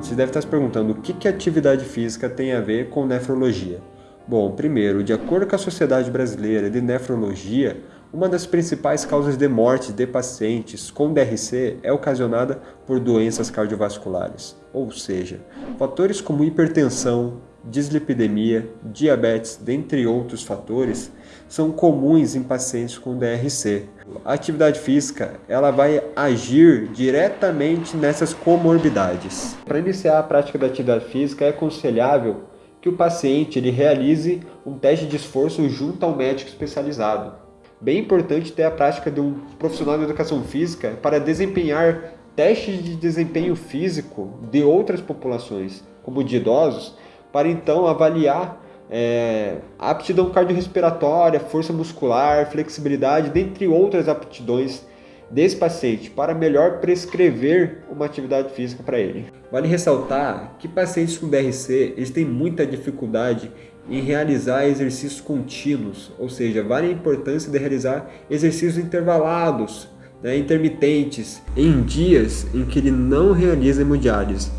você deve estar se perguntando o que, que atividade física tem a ver com nefrologia. Bom, primeiro, de acordo com a Sociedade Brasileira de Nefrologia, uma das principais causas de morte de pacientes com DRC é ocasionada por doenças cardiovasculares, ou seja, fatores como hipertensão, dislipidemia, diabetes, dentre outros fatores, são comuns em pacientes com DRC. A atividade física ela vai agir diretamente nessas comorbidades. Para iniciar a prática da atividade física é aconselhável que o paciente ele realize um teste de esforço junto ao médico especializado. Bem importante ter a prática de um profissional de educação física para desempenhar testes de desempenho físico de outras populações, como de idosos, para então avaliar é, aptidão cardiorrespiratória, força muscular, flexibilidade, dentre outras aptidões desse paciente para melhor prescrever uma atividade física para ele. Vale ressaltar que pacientes com DRC eles têm muita dificuldade em realizar exercícios contínuos, ou seja, vale a importância de realizar exercícios intervalados, né, intermitentes, em dias em que ele não realiza hemodiálise.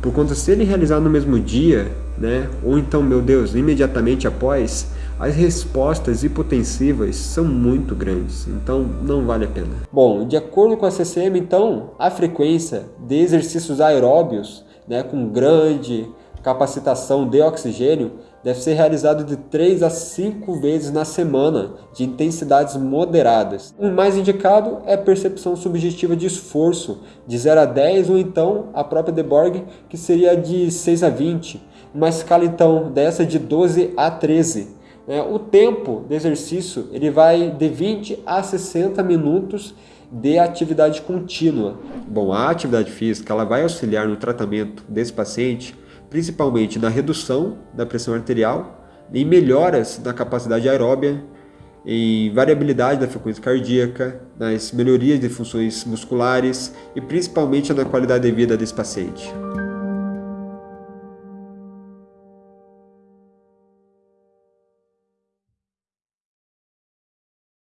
Por conta, se ele realizar no mesmo dia, né, ou então, meu Deus, imediatamente após, as respostas hipotensivas são muito grandes, então não vale a pena. Bom, de acordo com a CCM, então, a frequência de exercícios aeróbios, né, com grande capacitação de oxigênio, deve ser realizado de 3 a 5 vezes na semana, de intensidades moderadas. O mais indicado é percepção subjetiva de esforço, de 0 a 10, ou então a própria Deborg, que seria de 6 a 20. Uma escala então dessa de 12 a 13. É, o tempo de exercício ele vai de 20 a 60 minutos de atividade contínua. Bom, a atividade física ela vai auxiliar no tratamento desse paciente principalmente na redução da pressão arterial, em melhoras na capacidade aeróbia, em variabilidade da frequência cardíaca, nas melhorias de funções musculares e principalmente na qualidade de vida desse paciente.